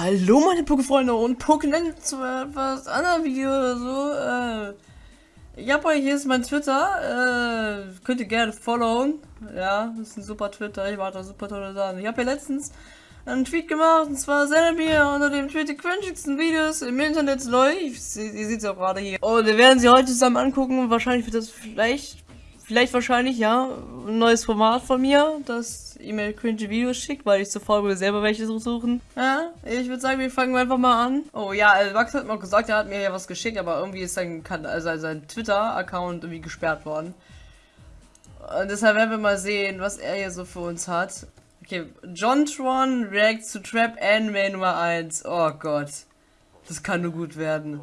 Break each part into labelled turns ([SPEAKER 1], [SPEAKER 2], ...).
[SPEAKER 1] Hallo meine Pokéfreunde und Pokémon zu etwas anderen Video oder so. Äh, ich hab euch, hier ist mein Twitter, äh, könnt ihr gerne followen. Ja, das ist ein super Twitter, ich mache da super tolle Sachen. Ich habe ja letztens einen Tweet gemacht und zwar sendet mir unter dem Tweet die cringigsten Videos im Internet läuft. Ihr seht es auch gerade hier. Und wir werden sie heute zusammen angucken und wahrscheinlich wird das vielleicht Vielleicht wahrscheinlich, ja, ein neues Format von mir, das E-Mail cringe Videos schickt, weil ich zuvor will selber welche suchen. Ja, ich würde sagen, wir fangen einfach mal an. Oh ja, Max hat mal gesagt, er hat mir ja was geschickt, aber irgendwie ist sein, also sein Twitter-Account irgendwie gesperrt worden. Und deshalb werden wir mal sehen, was er hier so für uns hat. Okay, John Tron reacts to Trap Anime Nummer 1. Oh Gott. Das kann nur gut werden.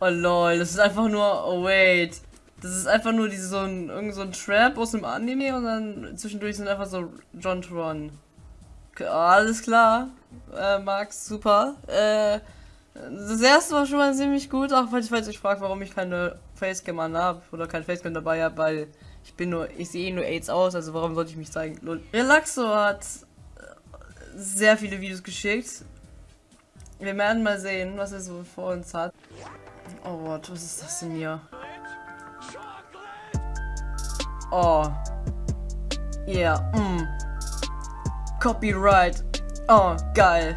[SPEAKER 1] Oh lol, das ist einfach nur. Oh wait. Das ist einfach nur diese, so ein, irgend so ein Trap aus dem Anime und dann zwischendurch sind einfach so John Tron. Alles klar. Äh, Max, super. Äh, das erste war schon mal ziemlich gut, auch falls ich euch fragt, warum ich keine Facecam an habe oder kein Facecam dabei habe, weil ich bin nur, ich sehe nur AIDS aus, also warum sollte ich mich zeigen? Relaxo hat sehr viele Videos geschickt. Wir werden mal sehen, was er so vor uns hat. Oh Gott, was ist das denn hier? Oh. Yeah, mm. Copyright. Oh, geil.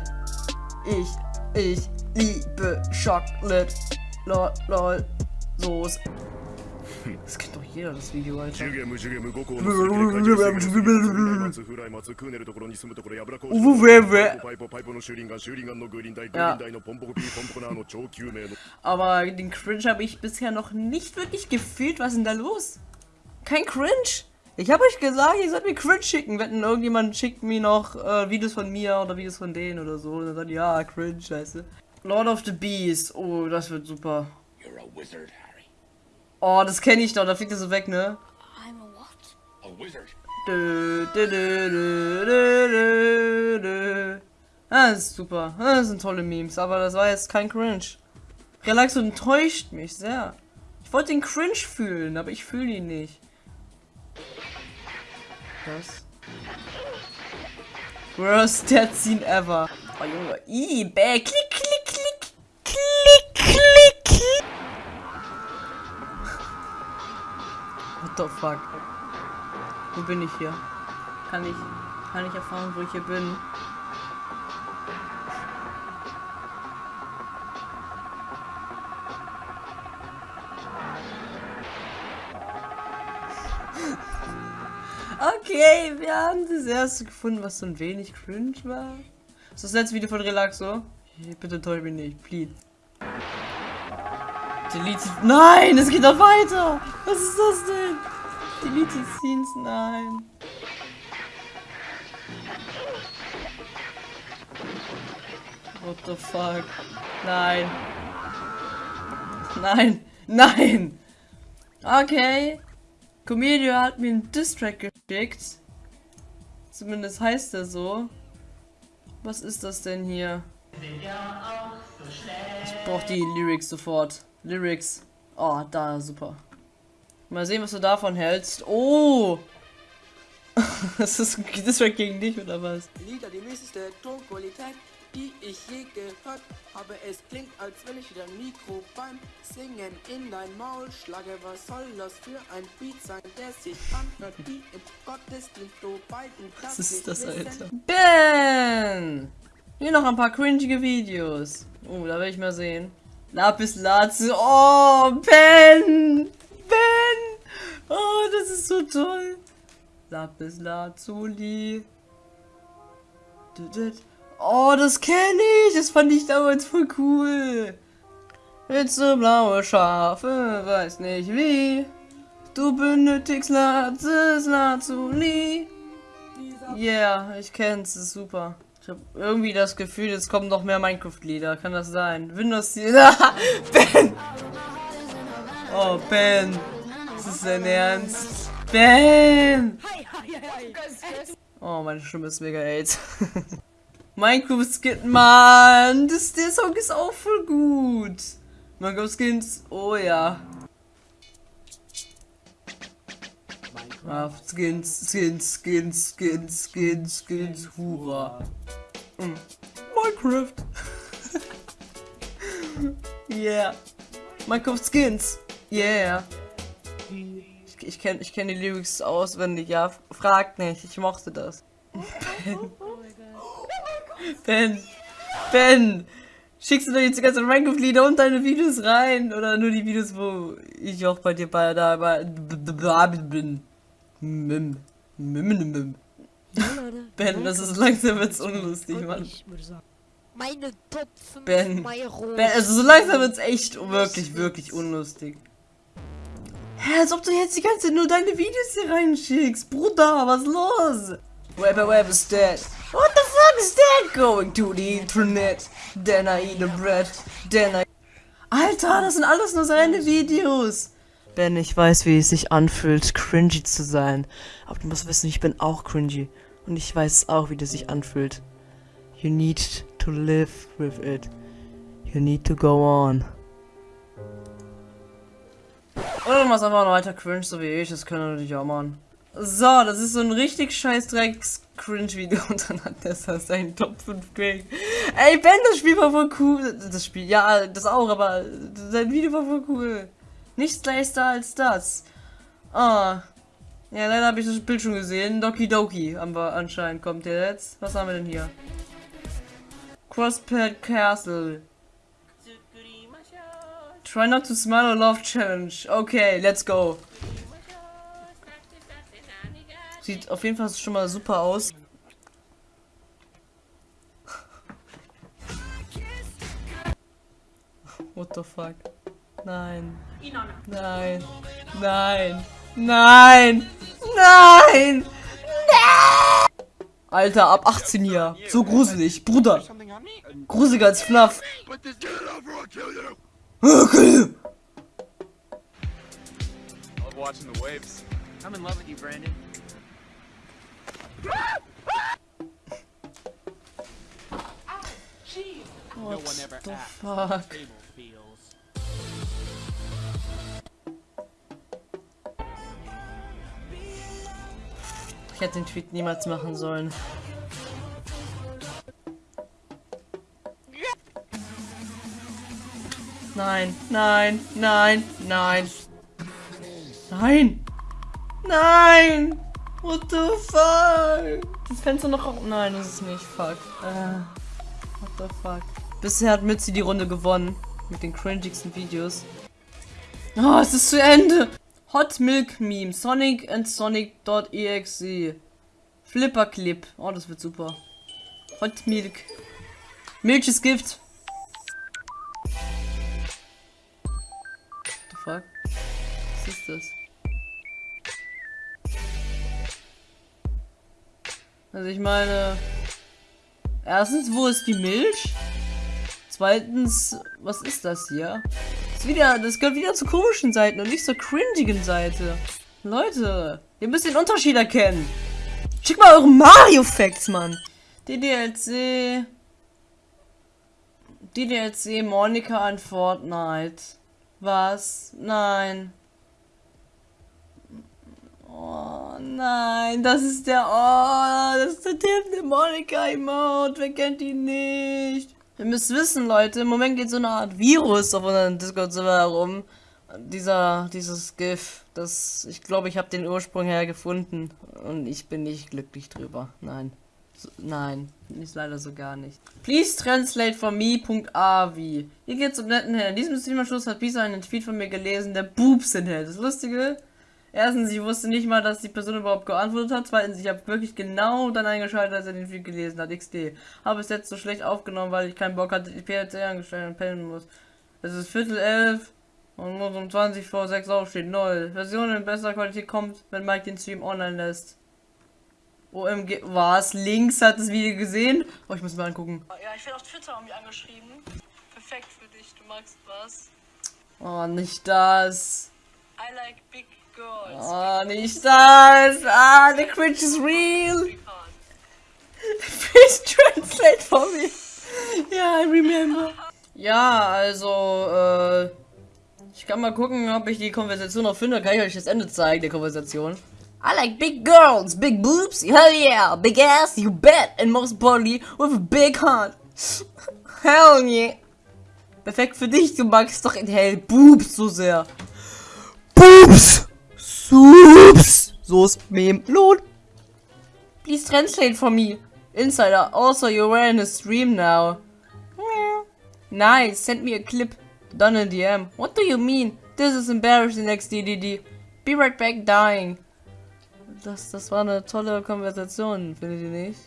[SPEAKER 1] Ich, ich liebe Chocolate. Lol, lol. Soße. Jeder, das Video, Alter. Aber den Cringe habe ich bisher noch nicht wirklich gefühlt. Was ist denn da los? Kein Cringe? Ich habe euch gesagt, ihr sollt mir Cringe schicken. Wenn irgendjemand schickt mir noch äh, Videos von mir oder Videos von denen oder so. Und dann sagt, ja, Cringe, scheiße. Lord of the Beast. Oh, das wird super. You're a wizard, Oh, das kenne ich doch, da fliegt er so weg, ne? I'm a what? A wizard. Dö, dö, dö, ah, das ist super. Ah, das sind tolle Memes, aber das war jetzt kein Cringe. Relaxo enttäuscht mich sehr. Ich wollte den Cringe fühlen, aber ich fühle ihn nicht. Was? Worst Dead Scene ever. Oh Junge, ih, bäh, klick, klick, the fuck? Wo bin ich hier? Kann ich, kann ich erfahren, wo ich hier bin? Okay, wir haben das erste gefunden, was so ein wenig cringe war. Ist das letzte Video von Relaxo? Bitte täusch mich nicht, please. Delete. Nein, es geht noch weiter. Was ist das denn? Delete Scenes, nein. What the fuck? Nein. Nein. Nein. Okay. Comedio hat mir einen Distrack geschickt. Zumindest heißt er so. Was ist das denn hier? Ich brauche die Lyrics sofort. Lyrics. Oh, da, super. Mal sehen, was du davon hältst. Oh! das ist ein Distrack gegen dich, oder was? Lieder, die mieseste Tonqualität, die ich je gehört habe. Es klingt, als wenn ich wieder Mikro beim Singen in dein Maul schlage. Was soll das für ein Beat sein, der sich anhört wie im Gottesdienst, du beiden Was ist das, Alter? Ben! Hier noch ein paar cringige Videos. Oh, da will ich mal sehen. Lapis Lazuli. Oh, Ben! Ben! Oh, das ist so toll. Lapis Lazuli. Oh, das kenne ich. Das fand ich damals voll cool. Willst du blaue Schafe? Weiß nicht wie. Du benötigst Lapis Lazuli. Yeah, ich kenn's. Ist super. Ich habe irgendwie das Gefühl, es kommen noch mehr Minecraft-Lieder. Kann das sein? Windows... ben! Oh, Ben. Das ist dein Ernst. Ben! Oh, meine Stimme ist mega AIDS. Minecraft Skin, Mann! Das, der Song ist auch voll gut. Minecraft Skins, oh ja. Ah, Skins, Skins, Skins, Skins, Skins, Skins, hurra. Mm. Minecraft. yeah. Minecraft Skins. Yeah. Ich, ich kenne ich kenn die Lyrics auswendig, ja. Fragt nicht, ich mochte das. Ben. Ben. Ben. Schickst du doch jetzt die ganzen Minecraft-Lieder und deine Videos rein? Oder nur die Videos, wo ich auch bei dir bei da bin? Mim. Mim, mim, mim. Ben, das ist langsam wird's unlustig, Mann.
[SPEAKER 2] Meine Top 5
[SPEAKER 1] Ben. Ben, also so langsam wird's echt wirklich, wirklich unlustig. Hä, als ob du jetzt die ganze Zeit nur deine Videos hier reinschickst. Bruder, was los? Web Web is dead. What the fuck is that? Going to the internet. Then I eat the bread. Then I... Alter, das sind alles nur seine Videos. Ben, ich weiß, wie es sich anfühlt, cringy zu sein. Aber du musst wissen, ich bin auch cringy. Und ich weiß auch, wie das sich anfühlt. You need to live with it. You need to go on. Oder du machst einfach weiter cringe, so wie ich. Das können wir natürlich auch machen. So, das ist so ein richtig scheiß Drecks Cringe-Video und dann hat der seinen Top 5 Cringe. Ey, Ben, das Spiel war voll cool. Das Spiel, ja, das auch, aber sein Video war voll cool. Nichts leichter als das. Ah. Ja, leider habe ich das Bild schon gesehen. Doki Doki haben wir anscheinend. Kommt der jetzt? Was haben wir denn hier? Crosspad Castle. Try not to smile or laugh challenge. Okay, let's go. Sieht auf jeden Fall schon mal super aus. What the fuck? Nein. Nein. Nein. Nein. Nein. Alter, ab 18 hier. So gruselig. Bruder. Gruseliger als FNAF. Okay.
[SPEAKER 3] Watching the waves.
[SPEAKER 4] I'm in love with you, Brandon.
[SPEAKER 3] ever
[SPEAKER 1] the fuck? Ich hätte den Tweet niemals machen sollen. Nein, nein, nein, nein. Nein! Nein! What the fuck? Das Fenster noch auf. Nein, das ist nicht. Fuck. Äh, what the fuck? Bisher hat Mützi die Runde gewonnen. Mit den cringigsten Videos. Oh, es ist zu Ende! Hot Milk Meme. Sonic and Sonic.exe. Flipper Clip. Oh, das wird super. Hot Milk. Milch ist Gift. What the fuck? Was ist das? Also ich meine... Erstens, wo ist die Milch? Zweitens, was ist das hier? Wieder, das gehört wieder zu komischen Seiten und nicht zur cringigen Seite. Leute, ihr müsst den Unterschied erkennen. Schick mal eure Mario-Facts, Mann. DDLC... DDLC Monika an Fortnite. Was? Nein. Oh nein, das ist der. Oh, das ist der Tim, der Monika-Emote. Wer kennt ihn nicht? Ihr müsst wissen, Leute, im Moment geht so eine Art Virus auf unserem Discord-Server herum. Dieser, dieses GIF, das, ich glaube, ich habe den Ursprung hergefunden und ich bin nicht glücklich drüber. Nein. So, nein, ist leider so gar nicht. Please translate for me.avi. Hier geht's um netten Herrn. In diesem Streamerschluss hat Pisa einen Tweet von mir gelesen, der Boobs enthält. Das Lustige, erstens, ich wusste nicht mal, dass die Person überhaupt geantwortet hat. Zweitens, ich habe wirklich genau dann eingeschaltet, als er den Tweet gelesen hat. XD. Habe es jetzt so schlecht aufgenommen, weil ich keinen Bock hatte, die PLC angestellt und pennen muss. Es ist Viertel elf und muss um 20 vor 6 aufstehen. Null. Version in besserer Qualität kommt, wenn Mike den Stream online lässt. OMG, was? Links hat das Video gesehen? Oh, ich muss mal angucken.
[SPEAKER 5] Ja, ich werde auf Twitter mich angeschrieben. Perfekt für dich, du magst was.
[SPEAKER 1] Oh, nicht das.
[SPEAKER 5] I like big.
[SPEAKER 1] Oh, nicht das. Ah, the cringe is real. Please translate for me. Ja, I remember. Ja, also, äh, ich kann mal gucken, ob ich die Konversation noch finde. Kann ich euch das Ende zeigen, der Konversation. I like big girls, big boobs, hell yeah, big ass, you bet, and most importantly, with a big heart. hell yeah. Perfekt für dich, du magst doch in hell Boobs so sehr. Boobs! Soups! So ist Meme. Lohn. Please translate for me. Insider, also you're wearing a stream now. Nice, send me a clip. Done in DM. What do you mean? This is embarrassing, XDDD. Be right back, dying. Das, das war eine tolle Konversation, findet ihr nicht?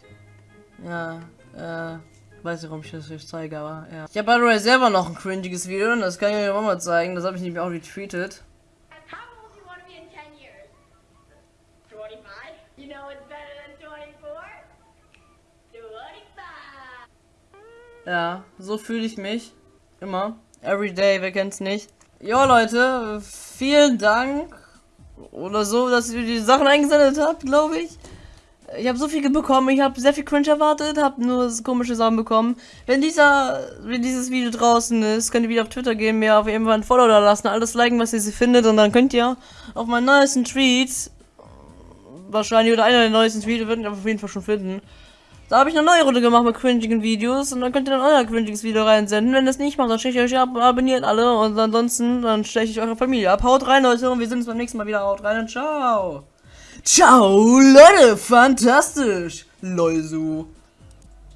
[SPEAKER 1] Ja, äh, weiß nicht, warum ich das euch zeige, aber ja. Ich habe by the way selber noch ein cringiges Video und das kann ich euch auch mal zeigen. Das habe ich nämlich auch retweetet.
[SPEAKER 4] How old do you want to be in 10 years? 25? You know it's better than 24? 25!
[SPEAKER 1] Ja, so fühle ich mich. Immer. Every day, wer kennt's nicht. Jo Leute, vielen Dank. Oder so, dass ihr die Sachen eingesendet habt, glaube ich. Ich habe so viel bekommen, ich habe sehr viel Cringe erwartet, habe nur komische Sachen bekommen. Wenn dieser, wenn dieses Video draußen ist, könnt ihr wieder auf Twitter gehen, mir auf jeden Fall ein Follow da lassen, alles liken, was ihr sie findet und dann könnt ihr auf meinen neuesten Tweets, wahrscheinlich oder einer der neuesten Tweets, würden ihr auf jeden Fall schon finden. Da habe ich eine neue Runde gemacht mit cringigen Videos und dann könnt ihr dann euer cringiges Video reinsenden. Wenn das nicht macht, dann steche ich euch ab, abonniert alle und ansonsten dann steche ich eure Familie ab. Haut rein, Leute, und wir sehen uns beim nächsten Mal wieder. Haut rein und ciao. Ciao, Leute, fantastisch. Loisu.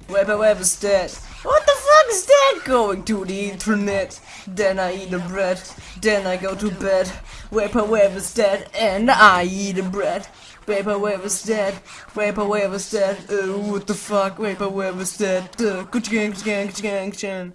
[SPEAKER 1] Webber Web is dead. What the fuck is that? Going to the internet. Then I eat the bread. Then I go to bed. Webber Web is dead and I eat the bread. Vaporwave is dead. Vaporwave is dead. Uh, what the fuck? Vaporwave is dead. Uh, good gang, gang, gang, gang.